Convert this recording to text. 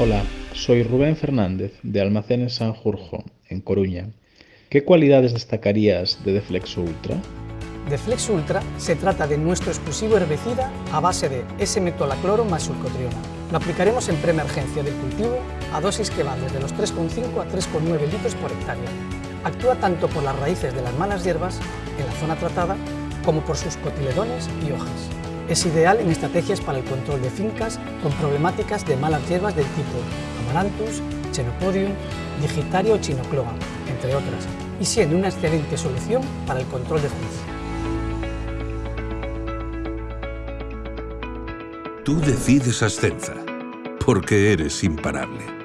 Hola, soy Rubén Fernández de Almacenes Sanjurjo, en Coruña. ¿Qué cualidades destacarías de Deflexo Ultra? Deflexo Ultra se trata de nuestro exclusivo herbicida a base de S-metolacloro más sulcotriona. Lo aplicaremos en preemergencia del cultivo a dosis que van desde los 3,5 a 3,9 litros por hectárea. Actúa tanto por las raíces de las malas hierbas en la zona tratada como por sus cotiledones y hojas. Es ideal en estrategias para el control de fincas con problemáticas de malas hierbas del tipo Amaranthus, Chenopodium, Digitario o Chinocloa, entre otras, y siendo una excelente solución para el control de fungos. Tú decides Ascenza, porque eres imparable.